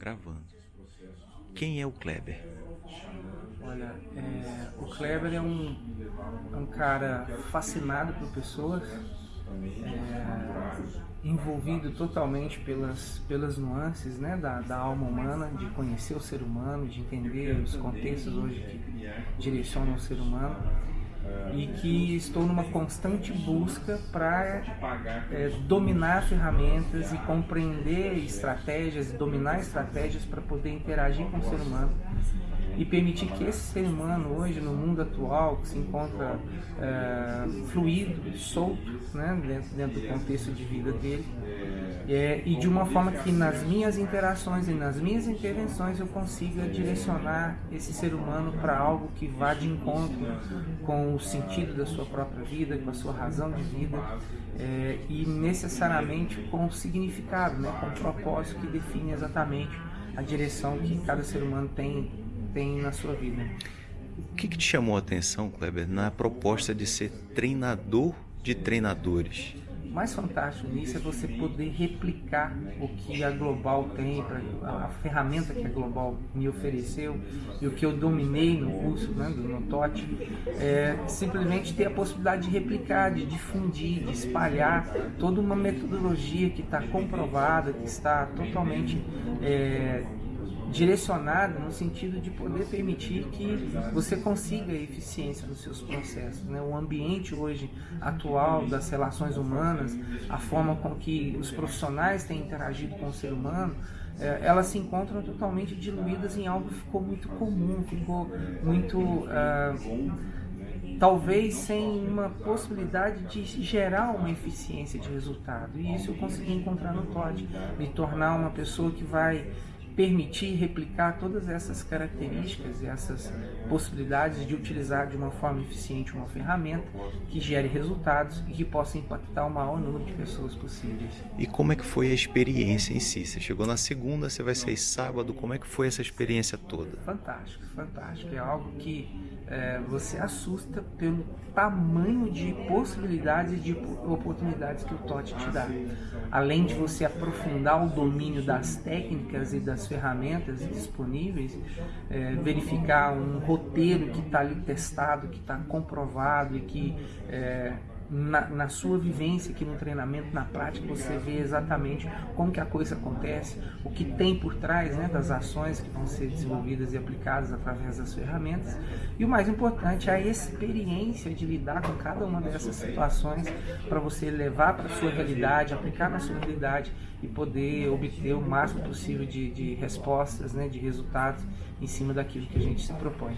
Gravando. Quem é o Kleber? Olha, é, o Kleber é um, é um cara fascinado por pessoas, é, envolvido totalmente pelas, pelas nuances né, da, da alma humana, de conhecer o ser humano, de entender os contextos hoje que direcionam o ser humano e que estou numa constante busca para é, dominar ferramentas e compreender estratégias, dominar estratégias para poder interagir com o ser humano e permitir que esse ser humano hoje no mundo atual que se encontra é, fluido, solto, né, dentro, dentro do contexto de vida dele é, e de uma forma que nas minhas interações e nas minhas intervenções eu consiga direcionar esse ser humano para algo que vá de encontro com o sentido da sua própria vida, com a sua razão de vida é, e necessariamente com o significado, né, com o propósito que define exatamente a direção que cada ser humano tem, tem na sua vida. O que, que te chamou a atenção, Kleber, na proposta de ser treinador de treinadores? O mais fantástico nisso é você poder replicar o que a Global tem, a ferramenta que a Global me ofereceu e o que eu dominei no curso né, do Notote, é simplesmente ter a possibilidade de replicar, de difundir, de espalhar toda uma metodologia que está comprovada, que está totalmente é, direcionada no sentido de poder permitir que você consiga eficiência nos seus processos. Né? O ambiente hoje atual das relações humanas, a forma com que os profissionais têm interagido com o ser humano, é, elas se encontram totalmente diluídas em algo que ficou muito comum, ficou muito... Uh, talvez sem uma possibilidade de gerar uma eficiência de resultado. E isso eu consegui encontrar no Todd, me tornar uma pessoa que vai permitir replicar todas essas características e essas possibilidades de utilizar de uma forma eficiente uma ferramenta que gere resultados e que possa impactar o maior número de pessoas possíveis. E como é que foi a experiência em si? Você chegou na segunda, você vai sair sábado, como é que foi essa experiência toda? Fantástico, fantástico. É algo que é, você assusta pelo tamanho de possibilidades e de oportunidades que o TOT te dá. Além de você aprofundar o domínio das técnicas e das ferramentas disponíveis, é, verificar um roteiro que está ali testado, que está comprovado e que é, na, na, sua vivência aqui no treinamento, na prática, você vê exatamente como que a coisa acontece, o que tem por trás né, das ações que vão ser desenvolvidas e aplicadas através das ferramentas. E o mais importante, a experiência de lidar com cada uma dessas situações para você levar para a sua realidade, aplicar na sua realidade e poder obter o máximo possível de, de respostas, né, de resultados em cima daquilo que a gente se propõe.